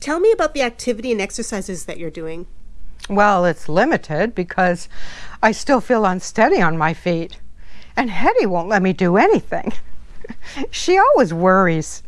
Tell me about the activity and exercises that you're doing. Well, it's limited because I still feel unsteady on my feet. And Hetty won't let me do anything. she always worries.